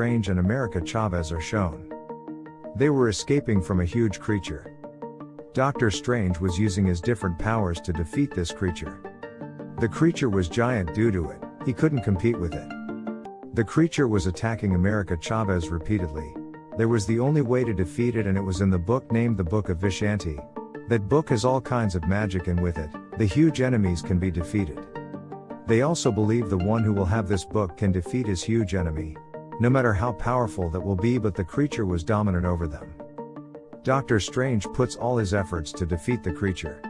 Strange and America Chavez are shown. They were escaping from a huge creature. Doctor Strange was using his different powers to defeat this creature. The creature was giant due to it, he couldn't compete with it. The creature was attacking America Chavez repeatedly. There was the only way to defeat it, and it was in the book named the Book of Vishanti. That book has all kinds of magic, and with it, the huge enemies can be defeated. They also believe the one who will have this book can defeat his huge enemy, no matter how powerful that will be, but the creature was dominant over them. Doctor Strange puts all his efforts to defeat the creature.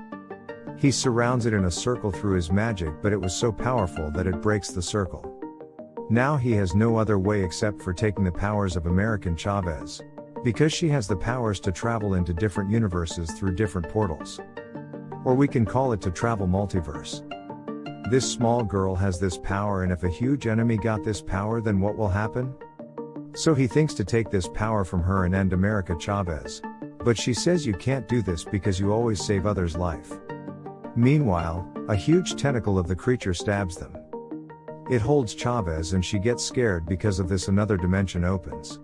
He surrounds it in a circle through his magic, but it was so powerful that it breaks the circle. Now he has no other way except for taking the powers of American Chavez. Because she has the powers to travel into different universes through different portals. Or we can call it to travel multiverse. This small girl has this power, and if a huge enemy got this power, then what will happen? So he thinks to take this power from her and end America Chavez. But she says you can't do this because you always save others' life. Meanwhile, a huge tentacle of the creature stabs them. It holds Chavez and she gets scared because of this another dimension opens.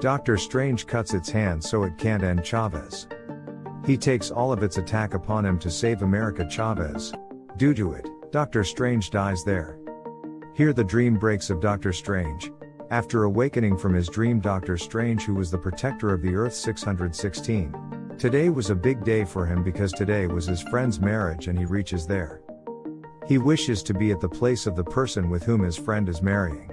Doctor Strange cuts its hand so it can't end Chavez. He takes all of its attack upon him to save America Chavez. Due to it, Doctor Strange dies there. Here the dream breaks of Doctor Strange, after awakening from his dream, Doctor Strange, who was the protector of the Earth 616, today was a big day for him because today was his friend's marriage and he reaches there. He wishes to be at the place of the person with whom his friend is marrying.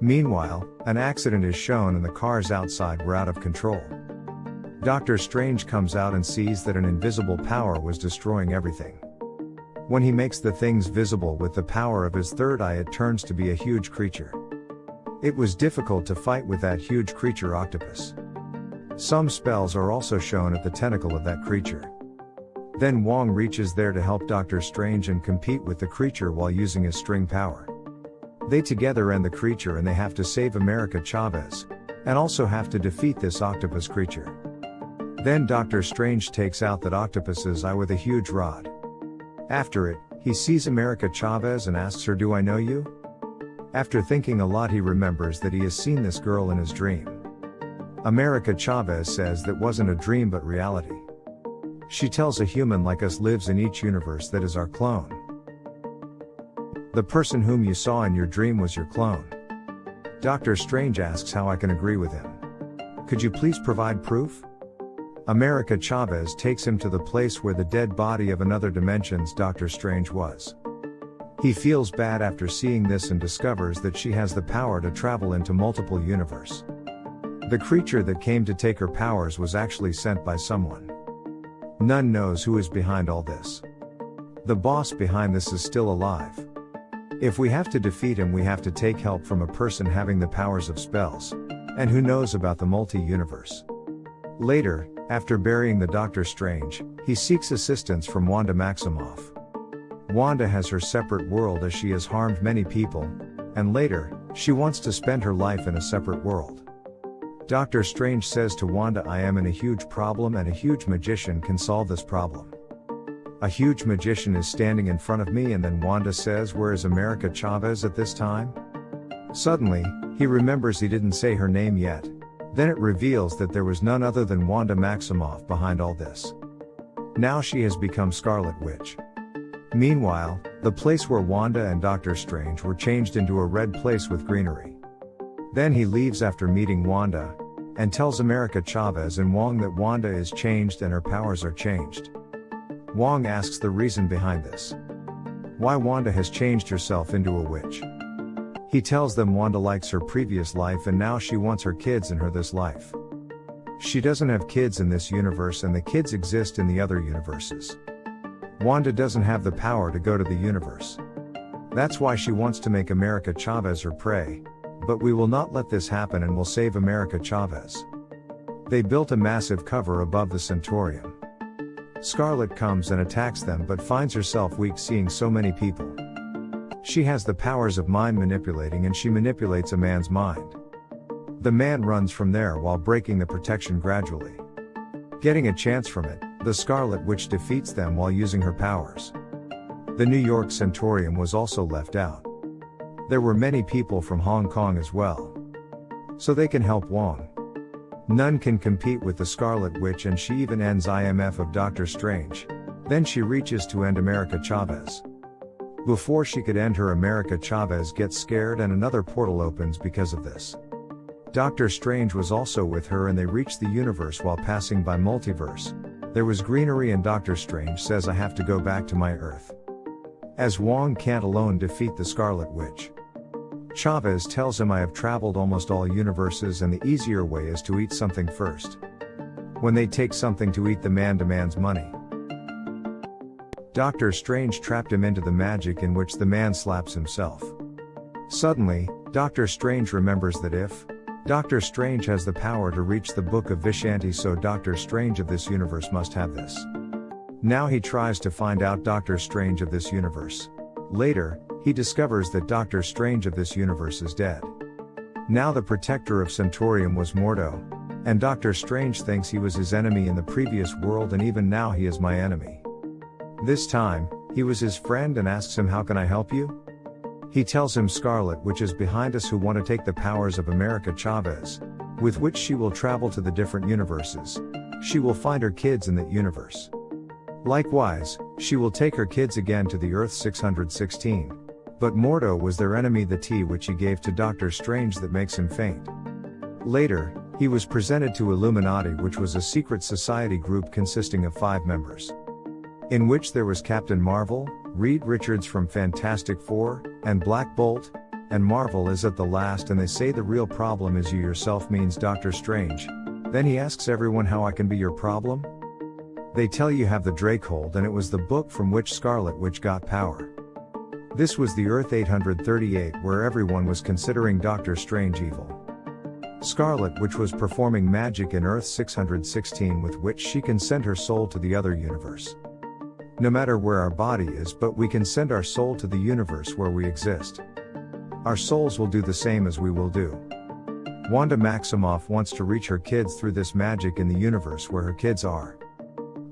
Meanwhile, an accident is shown and the cars outside were out of control. Doctor Strange comes out and sees that an invisible power was destroying everything. When he makes the things visible with the power of his third eye, it turns to be a huge creature. It was difficult to fight with that huge creature octopus. Some spells are also shown at the tentacle of that creature. Then Wong reaches there to help Doctor Strange and compete with the creature while using his string power. They together end the creature and they have to save America Chavez, and also have to defeat this octopus creature. Then Doctor Strange takes out that octopus's eye with a huge rod. After it, he sees America Chavez and asks her, Do I know you? After thinking a lot, he remembers that he has seen this girl in his dream. America Chavez says that wasn't a dream but reality. She tells a human like us lives in each universe that is our clone. The person whom you saw in your dream was your clone. Doctor Strange asks how I can agree with him. Could you please provide proof? America Chavez takes him to the place where the dead body of another dimension's Doctor Strange was. He feels bad after seeing this and discovers that she has the power to travel into multiple universe. The creature that came to take her powers was actually sent by someone. None knows who is behind all this. The boss behind this is still alive. If we have to defeat him, we have to take help from a person having the powers of spells. And who knows about the multi universe. Later, after burying the Doctor Strange, he seeks assistance from Wanda Maximoff. Wanda has her separate world as she has harmed many people, and later, she wants to spend her life in a separate world. Doctor Strange says to Wanda, I am in a huge problem and a huge magician can solve this problem. A huge magician is standing in front of me, and then Wanda says, Where is America Chavez at this time? Suddenly, he remembers he didn't say her name yet. Then it reveals that there was none other than Wanda Maximoff behind all this. Now she has become Scarlet Witch. Meanwhile, the place where Wanda and Doctor Strange were changed into a red place with greenery. Then he leaves after meeting Wanda, and tells America Chavez and Wong that Wanda is changed and her powers are changed. Wong asks the reason behind this. Why Wanda has changed herself into a witch. He tells them Wanda likes her previous life and now she wants her kids in her this life. She doesn't have kids in this universe and the kids exist in the other universes. Wanda doesn't have the power to go to the universe. That's why she wants to make America Chavez her prey. But we will not let this happen and will save America Chavez. They built a massive cover above the Sanctorum. Scarlet comes and attacks them but finds herself weak seeing so many people. She has the powers of mind manipulating and she manipulates a man's mind. The man runs from there while breaking the protection gradually. Getting a chance from it, the Scarlet Witch defeats them while using her powers. The New York Sanctorum was also left out. There were many people from Hong Kong as well. so they can help Wong. None can compete with the Scarlet Witch and she even ends IMF of Doctor Strange. Then she reaches to end America Chavez. Before she could end her America Chavez gets scared and another portal opens because of this. Doctor Strange was also with her and they reached the universe while passing by multiverse. There was greenery and Doctor Strange says I have to go back to my Earth. As Wong can't alone defeat the Scarlet Witch. Chavez tells him I have traveled almost all universes and the easier way is to eat something first. When they take something to eat the man demands money. Doctor Strange trapped him into the magic in which the man slaps himself. Suddenly, Doctor Strange remembers that if Doctor Strange has the power to reach the Book of Vishanti so Doctor Strange of this universe must have this. Now he tries to find out Doctor Strange of this universe. Later, he discovers that Doctor Strange of this universe is dead. Now the protector of Sanctorum was Mordo. And Doctor Strange thinks he was his enemy in the previous world and even now he is my enemy. This time, he was his friend and asks him how can I help you? He tells him Scarlet Witch is behind us who want to take the powers of America Chavez, with which she will travel to the different universes. She will find her kids in that universe. Likewise, she will take her kids again to the Earth 616. But Mordo was their enemy the tea which he gave to Doctor Strange that makes him faint. Later, he was presented to Illuminati which was a secret society group consisting of five members. In which there was Captain Marvel, Reed Richards from Fantastic Four, and Black Bolt, and Marvel is at the last and they say the real problem is you yourself means Doctor Strange. Then he asks everyone how I can be your problem? They tell you have the Drake Darkhold and it was the book from which Scarlet Witch got power. This was the Earth 838 where everyone was considering Doctor Strange evil. Scarlet Witch was performing magic in Earth 616 with which she can send her soul to the other universe. No matter where our body is but we can send our soul to the universe where we exist. Our souls will do the same as we will do. Wanda Maximoff wants to reach her kids through this magic in the universe where her kids are.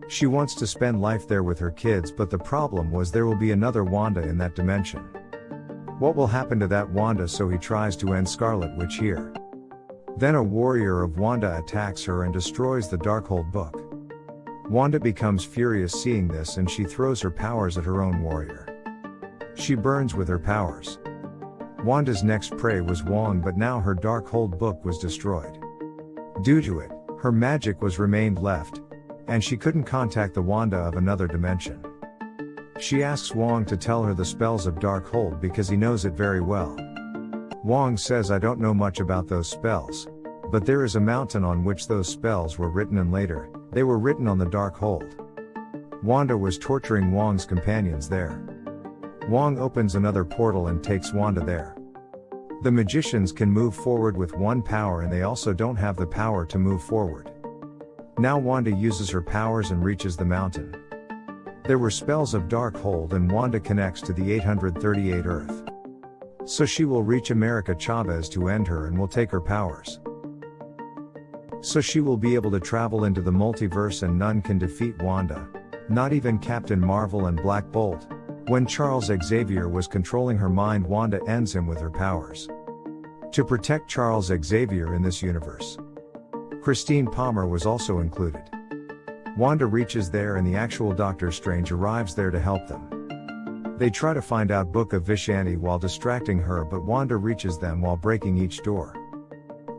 She wants to spend life there with her kids, but the problem was there will be another Wanda in that dimension. What will happen to that Wanda so he tries to end Scarlet Witch here. Then a warrior of Wanda attacks her and destroys the Darkhold book. Wanda becomes furious seeing this and she throws her powers at her own warrior. She burns with her powers. Wanda's next prey was Wong but now her Darkhold book was destroyed. Due to it, her magic was remained left, and she couldn't contact the Wanda of another dimension. She asks Wong to tell her the spells of Darkhold because he knows it very well. Wong says I don't know much about those spells. But there is a mountain on which those spells were written and later, they were written on the Darkhold. Wanda was torturing Wong's companions there. Wong opens another portal and takes Wanda there. The magicians can move forward with one power and they also don't have the power to move forward. Now Wanda uses her powers and reaches the mountain. There were spells of Darkhold and Wanda connects to the 838 Earth. So she will reach America Chavez to end her and will take her powers. So she will be able to travel into the multiverse and none can defeat Wanda. Not even Captain Marvel and Black Bolt. When Charles Xavier was controlling her mind Wanda ends him with her powers. To protect Charles Xavier in this universe. Christine Palmer was also included. Wanda reaches there and the actual Doctor Strange arrives there to help them. They try to find out Book of Vishanti while distracting her but Wanda reaches them while breaking each door.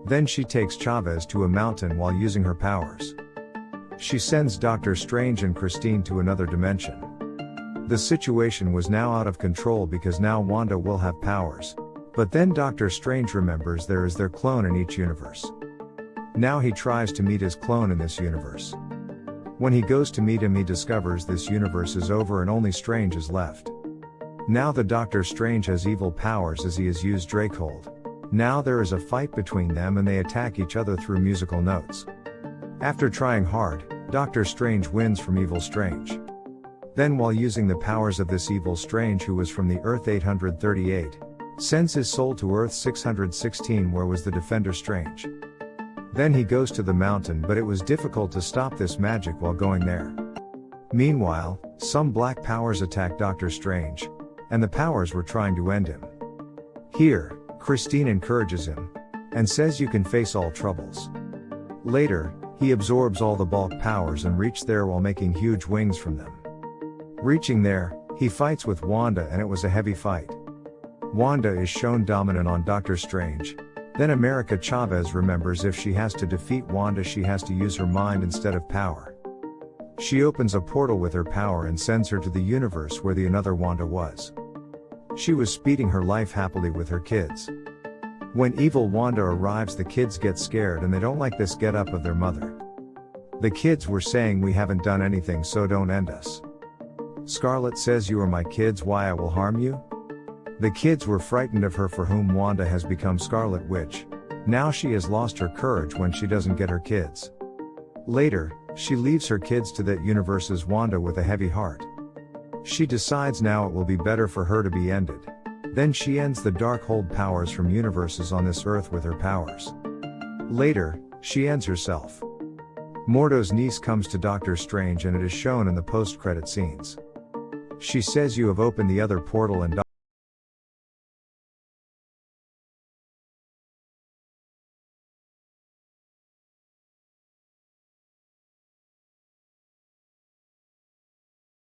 Then she takes Chavez to a mountain while using her powers. She sends Doctor Strange and Christine to another dimension. The situation was now out of control because now Wanda will have powers. But then Doctor Strange remembers there is their clone in each universe. Now he tries to meet his clone in this universe. When he goes to meet him, he discovers this universe is over and only Strange is left. Now the Doctor Strange has evil powers as he has used Darkhold. Now there is a fight between them and they attack each other through musical notes. After trying hard, Doctor Strange wins from Evil Strange. Then while using the powers of this Evil Strange who was from the Earth 838, sends his soul to Earth 616 where was the Defender Strange. Then he goes to the mountain but it was difficult to stop this magic while going there. Meanwhile, some black powers attack Doctor Strange. And the powers were trying to end him. Here, Christine encourages him. and says you can face all troubles. Later, he absorbs all the bulk powers and reach there while making huge wings from them. Reaching there, he fights with Wanda and it was a heavy fight. Wanda is shown dominant on Doctor Strange. Then America Chavez remembers if she has to defeat Wanda she has to use her mind instead of power. She opens a portal with her power and sends her to the universe where the another Wanda was. She was speeding her life happily with her kids. When evil Wanda arrives the kids get scared and they don't like this get up of their mother. The kids were saying we haven't done anything so don't end us. Scarlet says you are my kids why I will harm you? The kids were frightened of her for whom Wanda has become Scarlet Witch. Now she has lost her courage when she doesn't get her kids. Later, she leaves her kids to that universe's Wanda with a heavy heart. She decides now it will be better for her to be ended. Then she ends the Darkhold powers from universes on this earth with her powers. Later, she ends herself. Mordo's niece comes to Doctor Strange and it is shown in the post-credit scenes. She says you have opened the other portal and